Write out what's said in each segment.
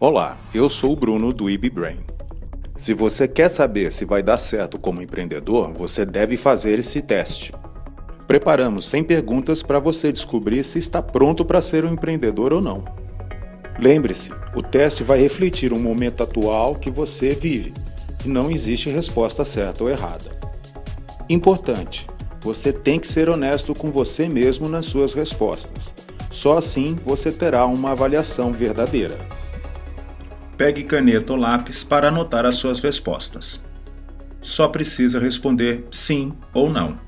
Olá, eu sou o Bruno do IBBrain. Se você quer saber se vai dar certo como empreendedor, você deve fazer esse teste. Preparamos 100 perguntas para você descobrir se está pronto para ser um empreendedor ou não. Lembre-se, o teste vai refletir o momento atual que você vive e não existe resposta certa ou errada. Importante, você tem que ser honesto com você mesmo nas suas respostas. Só assim você terá uma avaliação verdadeira. Pegue caneta ou lápis para anotar as suas respostas. Só precisa responder sim ou não.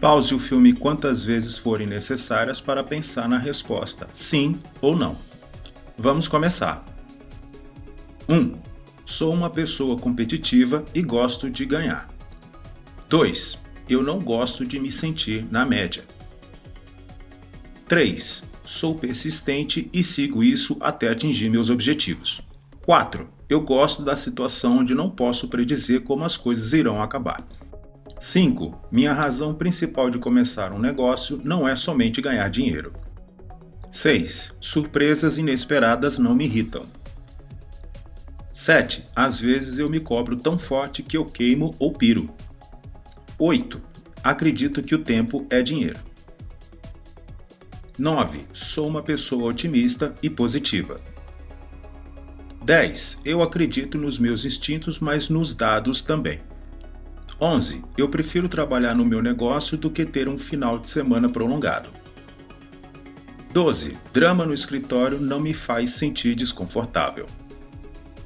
Pause o filme quantas vezes forem necessárias para pensar na resposta sim ou não. Vamos começar. 1. Um, sou uma pessoa competitiva e gosto de ganhar. 2. Eu não gosto de me sentir na média. 3. Sou persistente e sigo isso até atingir meus objetivos. 4. Eu gosto da situação onde não posso predizer como as coisas irão acabar. 5. Minha razão principal de começar um negócio não é somente ganhar dinheiro. 6. Surpresas inesperadas não me irritam. 7. Às vezes eu me cobro tão forte que eu queimo ou piro. 8. Acredito que o tempo é dinheiro. 9. Sou uma pessoa otimista e positiva. 10. Eu acredito nos meus instintos, mas nos dados também. 11. Eu prefiro trabalhar no meu negócio do que ter um final de semana prolongado. 12. Drama no escritório não me faz sentir desconfortável.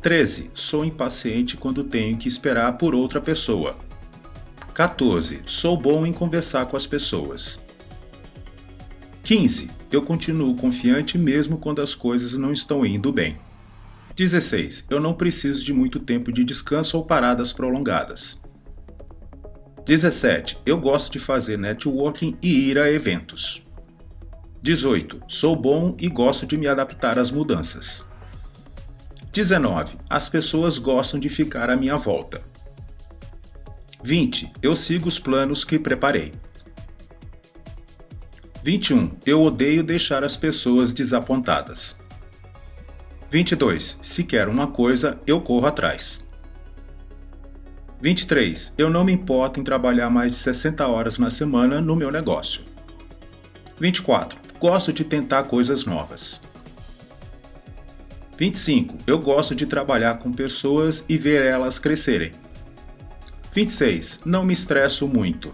13. Sou impaciente quando tenho que esperar por outra pessoa. 14. Sou bom em conversar com as pessoas. 15. Eu continuo confiante mesmo quando as coisas não estão indo bem. 16. Eu não preciso de muito tempo de descanso ou paradas prolongadas. 17. Eu gosto de fazer networking e ir a eventos. 18. Sou bom e gosto de me adaptar às mudanças. 19. As pessoas gostam de ficar à minha volta. 20. Eu sigo os planos que preparei. 21. Eu odeio deixar as pessoas desapontadas. 22. Se quero uma coisa, eu corro atrás. 23. Eu não me importo em trabalhar mais de 60 horas na semana no meu negócio. 24. Gosto de tentar coisas novas. 25. Eu gosto de trabalhar com pessoas e ver elas crescerem. 26. Não me estresso muito.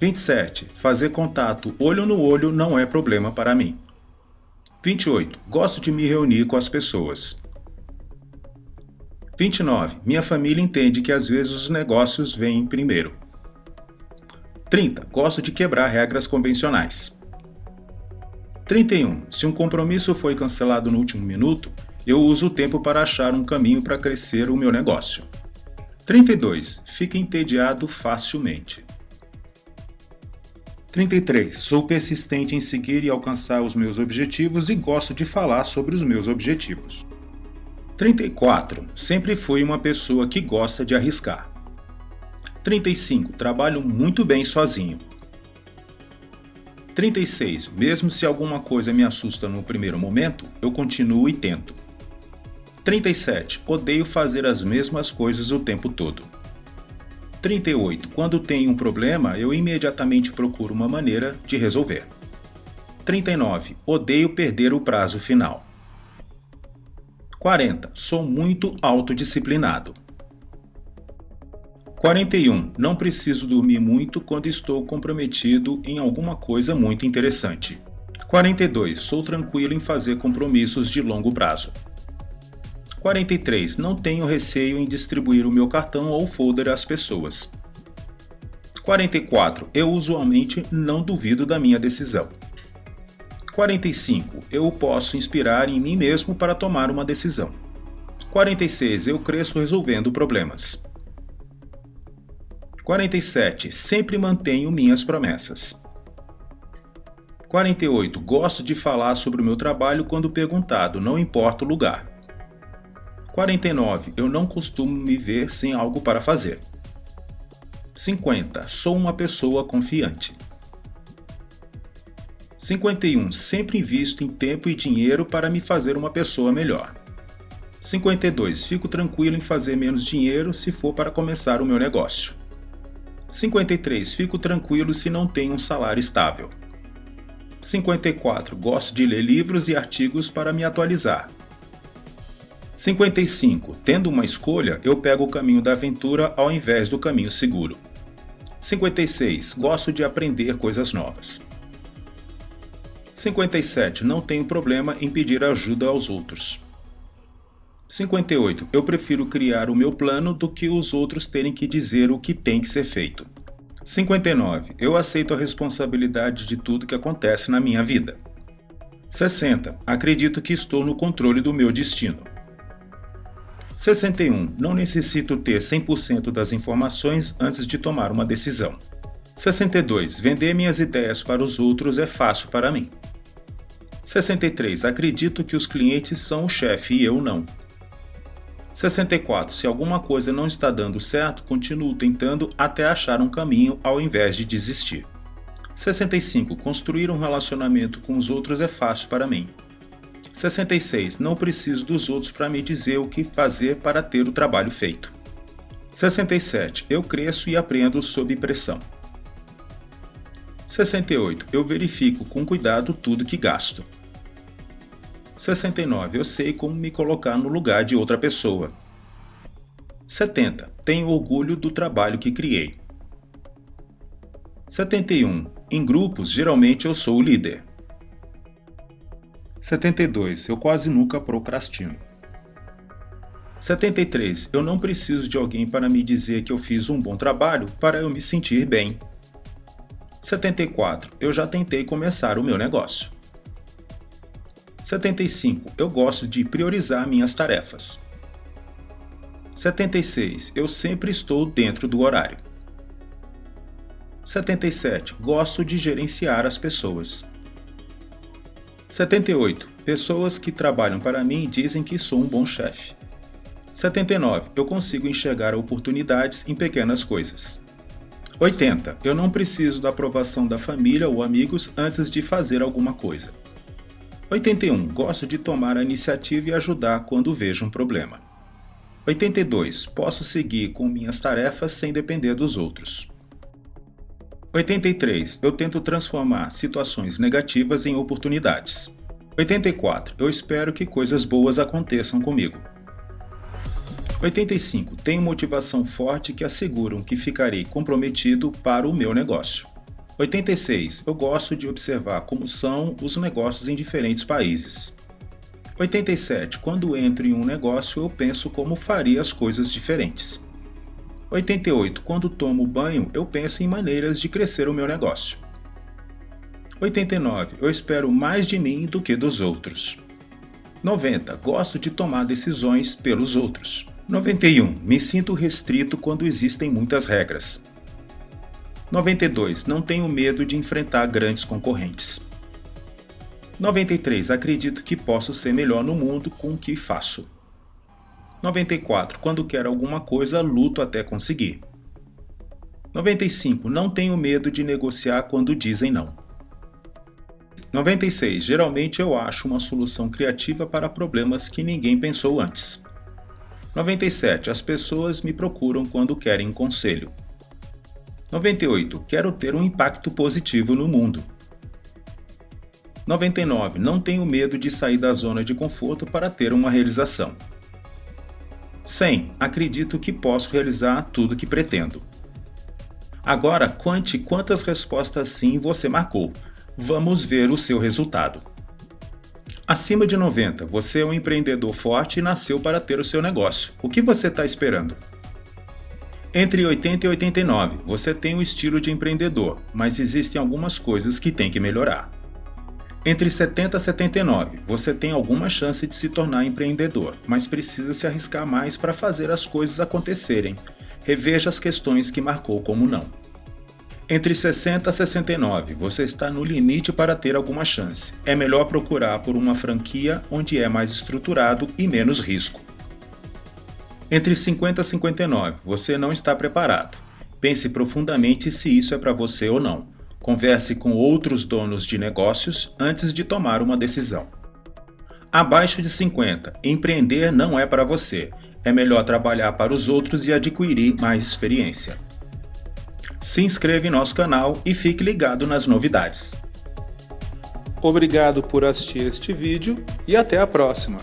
27. Fazer contato olho no olho não é problema para mim. 28. Gosto de me reunir com as pessoas. 29. Minha família entende que às vezes os negócios vêm primeiro. 30. Gosto de quebrar regras convencionais. 31. Se um compromisso foi cancelado no último minuto, eu uso o tempo para achar um caminho para crescer o meu negócio. 32. Fica entediado facilmente. 33. Sou persistente em seguir e alcançar os meus objetivos e gosto de falar sobre os meus objetivos. 34. Sempre fui uma pessoa que gosta de arriscar. 35. Trabalho muito bem sozinho. 36. Mesmo se alguma coisa me assusta no primeiro momento, eu continuo e tento. 37. Odeio fazer as mesmas coisas o tempo todo. 38. Quando tenho um problema, eu imediatamente procuro uma maneira de resolver. 39. Odeio perder o prazo final. 40. Sou muito autodisciplinado. 41. Não preciso dormir muito quando estou comprometido em alguma coisa muito interessante. 42. Sou tranquilo em fazer compromissos de longo prazo. 43. Não tenho receio em distribuir o meu cartão ou folder às pessoas. 44. Eu usualmente não duvido da minha decisão. 45. Eu posso inspirar em mim mesmo para tomar uma decisão. 46. Eu cresço resolvendo problemas. 47. Sempre mantenho minhas promessas. 48. Gosto de falar sobre o meu trabalho quando perguntado, não importa o lugar. 49. Eu não costumo me ver sem algo para fazer. 50. Sou uma pessoa confiante. 51. Sempre invisto em tempo e dinheiro para me fazer uma pessoa melhor. 52. Fico tranquilo em fazer menos dinheiro se for para começar o meu negócio. 53. Fico tranquilo se não tenho um salário estável. 54. Gosto de ler livros e artigos para me atualizar. 55. Tendo uma escolha, eu pego o caminho da aventura ao invés do caminho seguro. 56. Gosto de aprender coisas novas. 57. Não tenho problema em pedir ajuda aos outros. 58. Eu prefiro criar o meu plano do que os outros terem que dizer o que tem que ser feito. 59. Eu aceito a responsabilidade de tudo que acontece na minha vida. 60. Acredito que estou no controle do meu destino. 61. Não necessito ter 100% das informações antes de tomar uma decisão. 62. Vender minhas ideias para os outros é fácil para mim. 63. Acredito que os clientes são o chefe e eu não. 64. Se alguma coisa não está dando certo, continuo tentando até achar um caminho ao invés de desistir. 65. Construir um relacionamento com os outros é fácil para mim. 66. Não preciso dos outros para me dizer o que fazer para ter o trabalho feito. 67. Eu cresço e aprendo sob pressão. 68. Eu verifico com cuidado tudo que gasto. 69. Eu sei como me colocar no lugar de outra pessoa. 70. Tenho orgulho do trabalho que criei. 71. Em grupos, geralmente eu sou o líder. 72. Eu quase nunca procrastino. 73. Eu não preciso de alguém para me dizer que eu fiz um bom trabalho para eu me sentir bem. 74. Eu já tentei começar o meu negócio. 75. Eu gosto de priorizar minhas tarefas. 76. Eu sempre estou dentro do horário. 77. Gosto de gerenciar as pessoas. 78. Pessoas que trabalham para mim dizem que sou um bom chefe. 79. Eu consigo enxergar oportunidades em pequenas coisas. 80. Eu não preciso da aprovação da família ou amigos antes de fazer alguma coisa. 81. Gosto de tomar a iniciativa e ajudar quando vejo um problema. 82. Posso seguir com minhas tarefas sem depender dos outros. 83. Eu tento transformar situações negativas em oportunidades. 84. Eu espero que coisas boas aconteçam comigo. 85. Tenho motivação forte que asseguram que ficarei comprometido para o meu negócio. 86. Eu gosto de observar como são os negócios em diferentes países. 87. Quando entro em um negócio, eu penso como faria as coisas diferentes. 88. Quando tomo banho, eu penso em maneiras de crescer o meu negócio. 89. Eu espero mais de mim do que dos outros. 90. Gosto de tomar decisões pelos outros. 91. Me sinto restrito quando existem muitas regras. 92. Não tenho medo de enfrentar grandes concorrentes. 93. Acredito que posso ser melhor no mundo com o que faço. 94. Quando quero alguma coisa, luto até conseguir. 95. Não tenho medo de negociar quando dizem não. 96. Geralmente eu acho uma solução criativa para problemas que ninguém pensou antes. 97. As pessoas me procuram quando querem conselho. 98. Quero ter um impacto positivo no mundo. 99. Não tenho medo de sair da zona de conforto para ter uma realização. 100. Acredito que posso realizar tudo que pretendo. Agora, conte quantas respostas sim você marcou. Vamos ver o seu resultado. Acima de 90, você é um empreendedor forte e nasceu para ter o seu negócio. O que você está esperando? Entre 80 e 89, você tem o estilo de empreendedor, mas existem algumas coisas que tem que melhorar. Entre 70 e 79, você tem alguma chance de se tornar empreendedor, mas precisa se arriscar mais para fazer as coisas acontecerem. Reveja as questões que marcou como não. Entre 60 e 69, você está no limite para ter alguma chance. É melhor procurar por uma franquia onde é mais estruturado e menos risco. Entre 50 e 59, você não está preparado. Pense profundamente se isso é para você ou não. Converse com outros donos de negócios antes de tomar uma decisão. Abaixo de 50, empreender não é para você. É melhor trabalhar para os outros e adquirir mais experiência. Se inscreva em nosso canal e fique ligado nas novidades. Obrigado por assistir este vídeo e até a próxima!